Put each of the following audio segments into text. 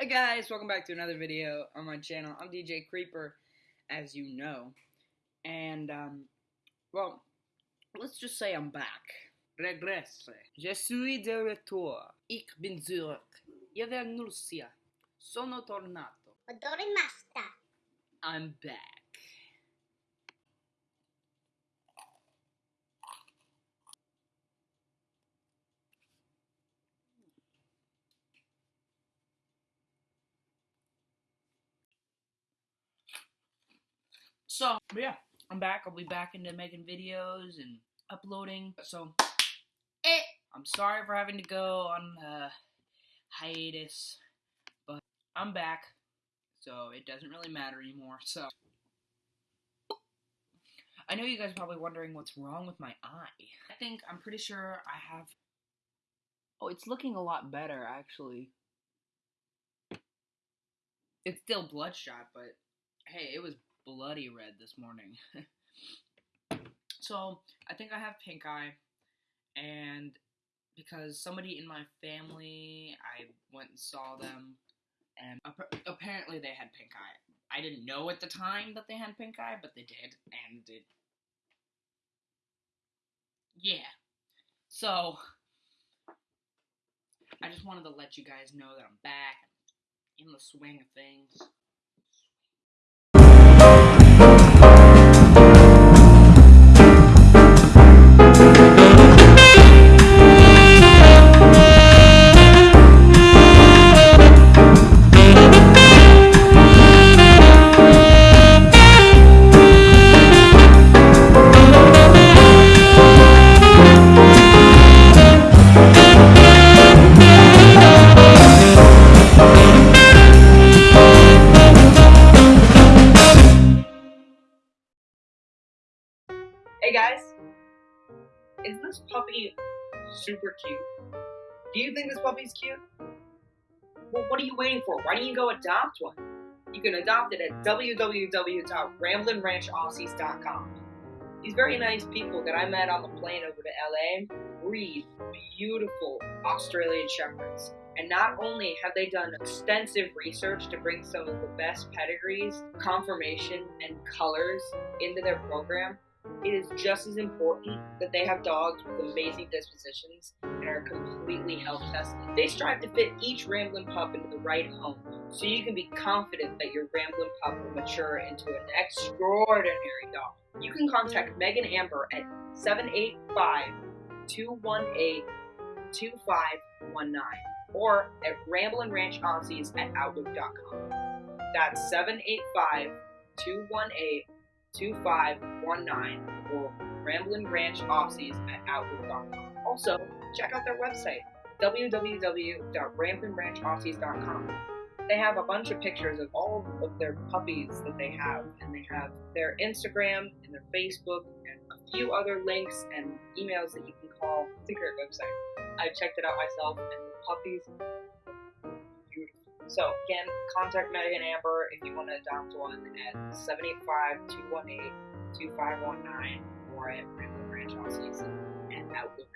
Hey guys, welcome back to another video on my channel. I'm DJ Creeper, as you know. And, um, well, let's just say I'm back. Regresse. Je suis de retour. Ich bin zurück. Io. Sono tornato. Odorimashita. I'm back. So, but yeah, I'm back. I'll be back into making videos and uploading. So, eh, I'm sorry for having to go on uh, hiatus, but I'm back. So, it doesn't really matter anymore. So, I know you guys are probably wondering what's wrong with my eye. I think I'm pretty sure I have. Oh, it's looking a lot better, actually. It's still bloodshot, but hey, it was bloody red this morning. so I think I have pink eye, and because somebody in my family, I went and saw them, and ap- apparently they had pink eye. I didn't know at the time that they had pink eye, but they did, and it. Yeah. So I just wanted to let you guys know that I'm back, in the swing of things. Super cute? Do you think this puppy's cute? Well, what are you waiting for? Why don't you go adopt one? You can adopt it at www.ramblingranchaussies.com. These very nice people that I met on the plane over to LA breed beautiful Australian Shepherds. And not only have they done extensive research to bring some of the best pedigrees, conformation, and colors into their program, it is just as important that they have dogs with amazing dispositions and are completely health tested. They strive to fit each Ramblin' pup into the right home, so you can be confident that your Ramblin' pup will mature into an extraordinary dog. You can contact Megan Amber at 785 218 2519 or at ramblinranchaussies at outlook.com. That's 785 218 2519 or Ramblin' Ranch Aussies at Outlook.com. Also, check out their website, www.ramblinranchaussies.com. They have a bunch of pictures of all of their puppies that they have, and they have their Instagram and their Facebook and a few other links and emails that you can call. It's a great website. I checked it out myself, and the puppies. So again, contact Megan Amber if you want to adopt one at 785-218-2519 or at Ramblin' Ranch Aussies and Outlook.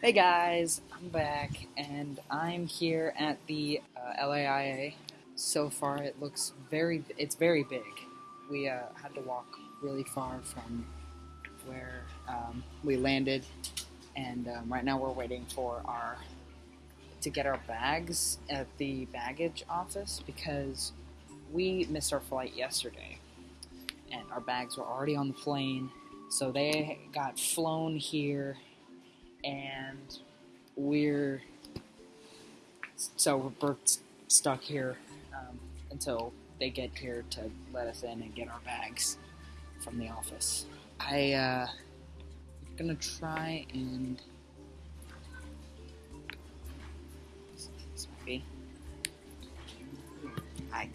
Hey guys, I'm back and I'm here at the uh, LAIA. So far, it looks very, it's very big. We uh, had to walk really far from where um, we landed, and um, right now we're waiting for our to get our bags at the baggage office because we missed our flight yesterday, and our bags were already on the plane, so they got flown here, and we're so we're stuck here um, until they get here to let us in and get our bags from the office. I uh, am gonna try and be. Hi.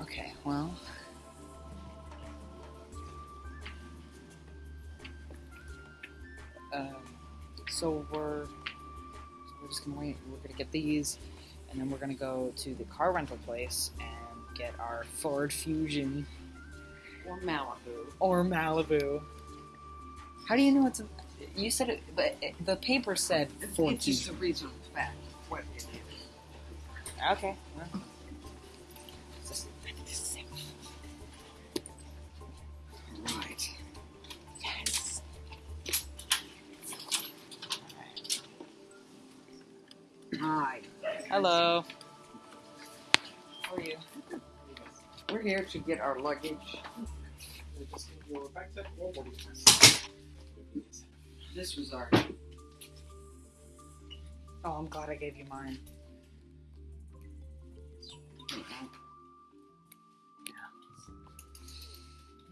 Okay, well. Um, so we're so we're just gonna wait. We're gonna get these, and then we're gonna go to the car rental place and get our Ford Fusion Or Malibu. or Malibu. How do you know it's? A, you said it, but it, the paper said It's, Ford it's just a reasonable fact. What it is. Okay. Well. Hello. How are you? We're here to get our luggage. This was our. Oh, I'm glad I gave you mine.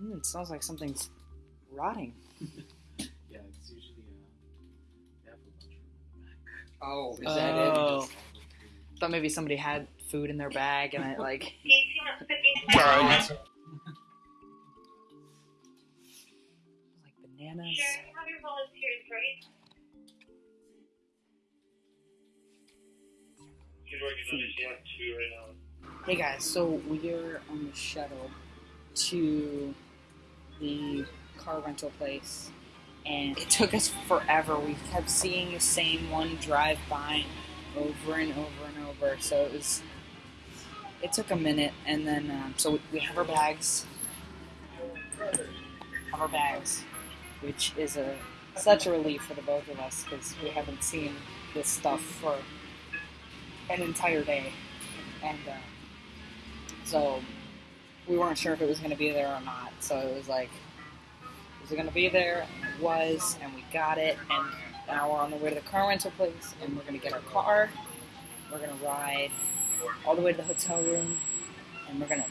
Mm, it smells like something's rotting. Yeah, it's usually uh, they have a lunchroom in the back. Oh, is that Oh. Thought maybe somebody had food in their bag and it like. like bananas. Sure, you have your volunteers, right? She's working on this yeah, two right now. Hey guys, so we're on the shuttle to the car rental place, and it took us forever. We kept seeing the same one drive by over and over and over, so it was. It took a minute, and then um, so we have our bags, have our bags, which is a such a relief for the both of us because we haven't seen this stuff for an entire day, and. Uh, so we weren't sure if it was going to be there or not. So it was like, was it going to be there? And it was, and we got it. And now we're on the way to the car rental place, and we're to get our car. We're to ride all the way to the hotel room, and we're to.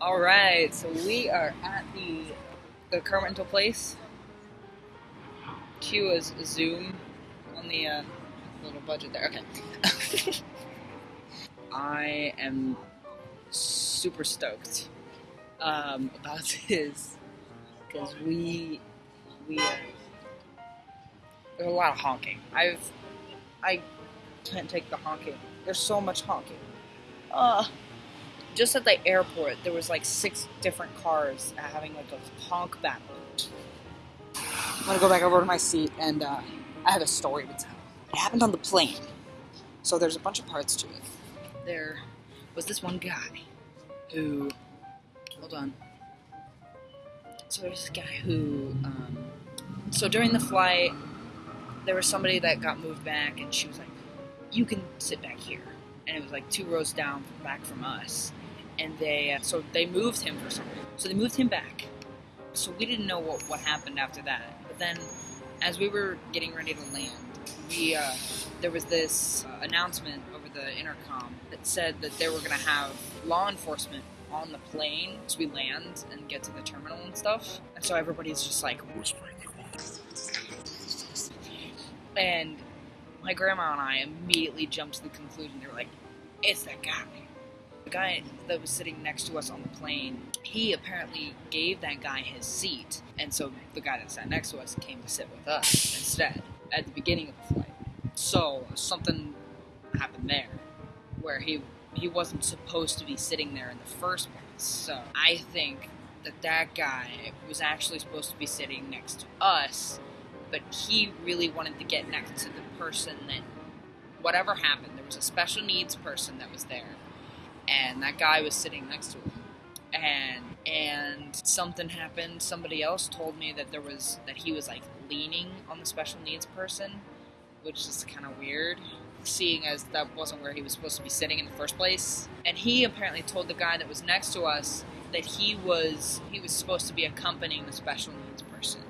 All right, so we are at the the car rental place. Q is Zoom on the uh, little budget there. Okay. I am super stoked um, about this because we we there's a lot of honking. I've I can't take the honking. There's so much honking. Uh, just at the airport, there was like six different cars having like a honk battle. I'm gonna go back over to my seat and uh, I have a story to tell. It happened on the plane. So there's a bunch of parts to it. There was this one guy who. Hold on. So there's this guy who. Um, so during the flight, there was somebody that got moved back, and she was like, "You can sit back here." And it was like two rows down back from us. And they. Uh, so they moved him for some reason. So they moved him back. So we didn't know what, what happened after that. But then, as we were getting ready to land, we uh, there was this uh, announcement over the intercom that said that they were going to have law enforcement on the plane as we land and get to the terminal and stuff. And so everybody's just like whispering. And my grandma and I immediately jumped to the conclusion. They were like, "It's that guy." The guy that was sitting next to us on the plane, he apparently gave that guy his seat, and so the guy that sat next to us came to sit with us instead at the beginning of the flight. So something happened there, where he he wasn't supposed to be sitting there in the first place. So I think that that guy was actually supposed to be sitting next to us, but he really wanted to get next to the person that whatever happened, there was a special needs person that was there, and that guy was sitting next to him. and and something happened. Somebody else told me that there was that he was like leaning on the special needs person, which is kind of weird, seeing as that wasn't where he was supposed to be sitting in the first place. And he apparently told the guy that was next to us that he was he was supposed to be accompanying the special needs person.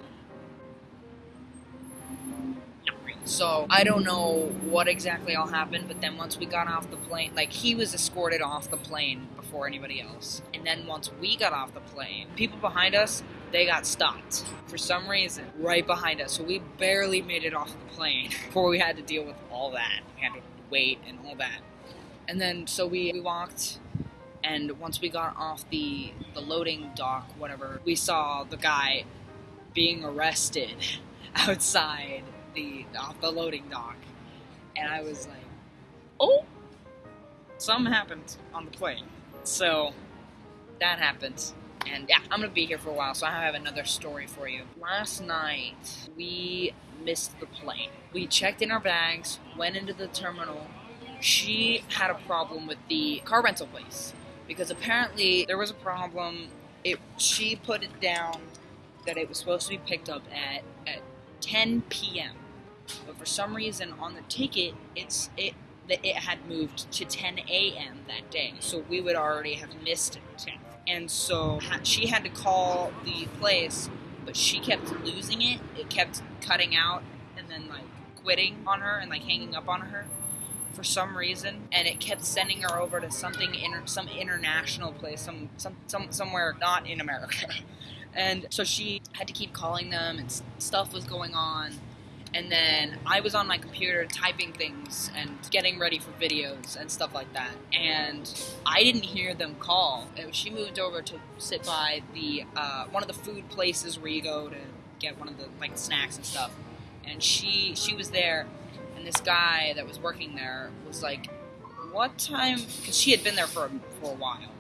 So I don't know what exactly all happened, but then once we got off the plane, like he was escorted off the plane before anybody else. And then once we got off the plane, people behind us, they got stopped for some reason right behind us. So we barely made it off the plane before we had to deal with all that. We had to wait and all that. And then so we, we walked and once we got off the the loading dock, whatever, we saw the guy being arrested outside the off the loading dock, and I was like, "Oh, something happened on the plane." So that happened, and yeah, I'm gonna be here for a while, so I have another story for you. Last night we missed the plane. We checked in our bags, went into the terminal. She had a problem with the car rental place because apparently there was a problem. It she put it down that it was supposed to be picked up at at 10 p.m. But for some reason on the ticket, it's it that it had moved to 10 a.m. that day, so we would already have missed it. And so she had to call the place, but she kept losing it. It kept cutting out and then like quitting on her and like hanging up on her for some reason, and it kept sending her over to something inter- some international place, some some some somewhere not in America. And so she had to keep calling them, and stuff was going on. And then I was on my computer typing things and getting ready for videos and stuff like that. And I didn't hear them call. And she moved over to sit by the uh, one of the food places where you go to get one of the like snacks and stuff. And she she was there, and this guy that was working there was like, "What time?" Because she had been there for for a while,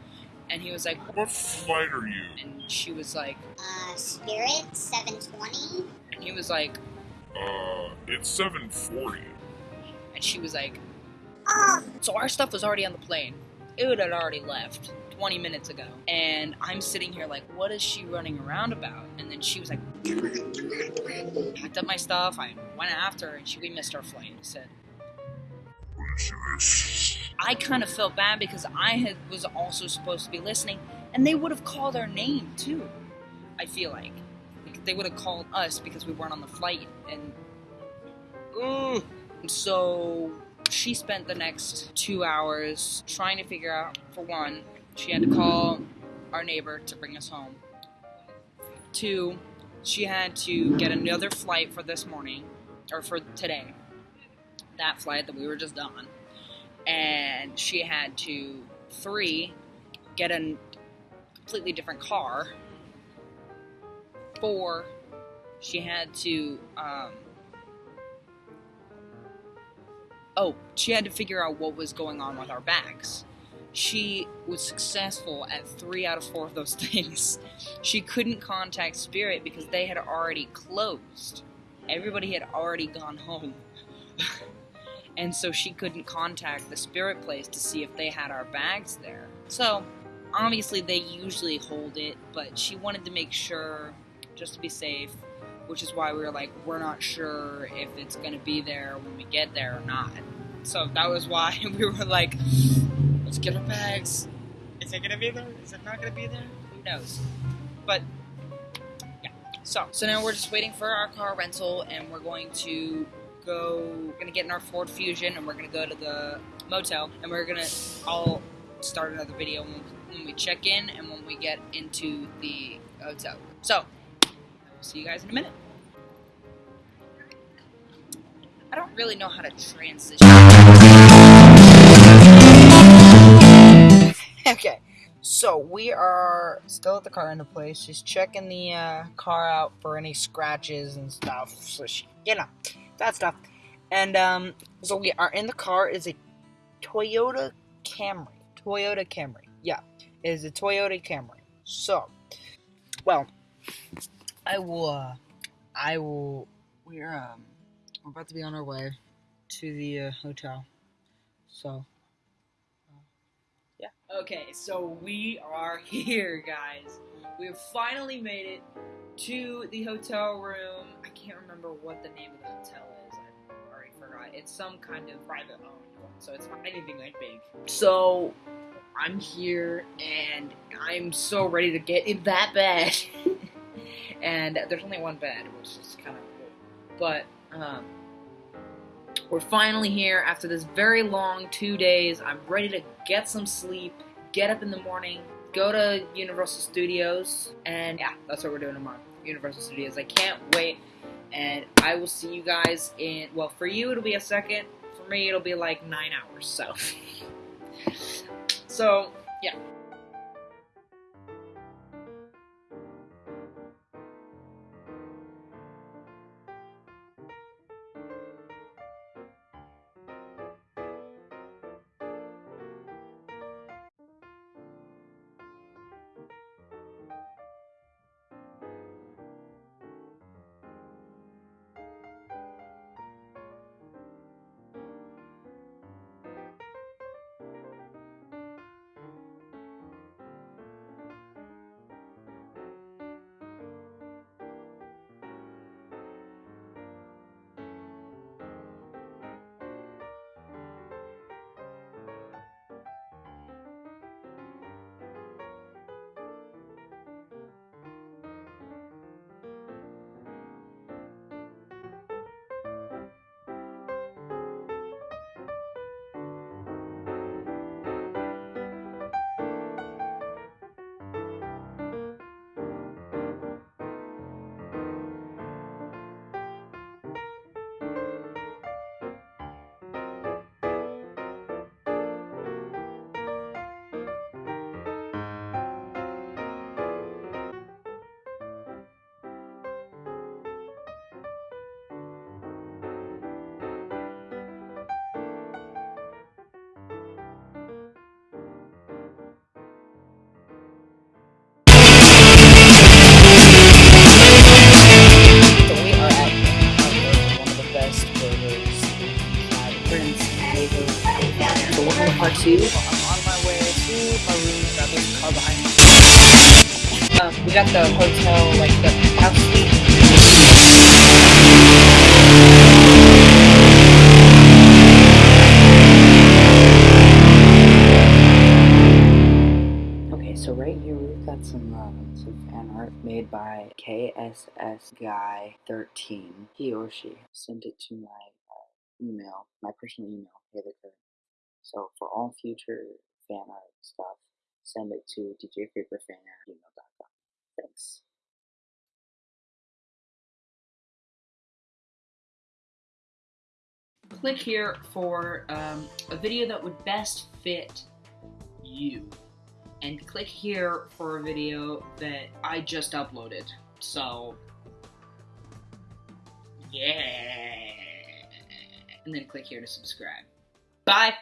and he was like, What flight are you? and she was like, Uh, Spirit 720. and he was like, Uh, it's 740. and she was like, so our stuff was already on the plane. It had already left 20 minutes ago. And I'm sitting here like, what is she running around about? And then she was like, packed up my stuff. I went after her and she, we missed our flight. I said, I kind of felt bad because I had was also supposed to be listening, and they would have called our name too. I feel Like, they would have called us because we weren't on the flight, and mm. Ugh. so she spent the next two hours trying to figure out. For one, she had to call our neighbor to bring us home. Two, she had to get another flight for this morning or for today. That flight that we were just on and she had to three get a completely different car four she had to um, oh she had to figure out what was going on with our bags she was successful at three out of four of those things. She couldn't contact spirit because they had already closed. Everybody had already gone home. And so she couldn't contact the spirit place to see if they had our bags there. So, obviously, they usually hold it, but she wanted to make sure, just to be safe, which is why we were like, we're not sure if it's gonna be there when we get there or not. So, that was why we were like, let's get our bags. Is it gonna be there? Is it not gonna be there? Who knows? But, yeah. So, so now we're just waiting for our car rental, and we're going to go we're gonna get in our Ford Fusion and we're gonna go to the motel and we're gonna I'll start another video when, when we check in and when we get into the hotel. So see you guys in a minute. I don't really know how to transition. okay, so we are still at the car rental place. She's checking the uh, car out for any scratches and stuff. So she, you know, that stuff. And um, so we are in the car. Is a Toyota Camry. Toyota Camry. Yeah, it is a Toyota Camry. So, well, I will. Uh, I will. We're um, we're about to be on our way to the uh, hotel. So, uh, yeah. Okay, so we are here, guys. We have finally made it to the hotel room. I can't remember what the name of the hotel is. I already forgot. It's some kind of private owned one, so it's not anything like big. So I'm here, and I'm so ready to get in that bed. and there's only one bed, which is kind of cool. But um, we're finally here after this very long two days. I'm ready to get some sleep, get up in the morning, go to Universal Studios, and yeah, that's what we're doing tomorrow. Universal Studios. I can't wait, and I will see you guys in. Well, for you it'll be a second. For me it'll be like nine hours. So, so. So Guy 13. He or she sent it to my uh, email, my personal email. So for all future fan art stuff, send it to djcreeperfan at gmail.com. Thanks. Click here for um, a video that would best fit you and click here for a video that I just uploaded. So, yeah. And then click here to subscribe. Bye!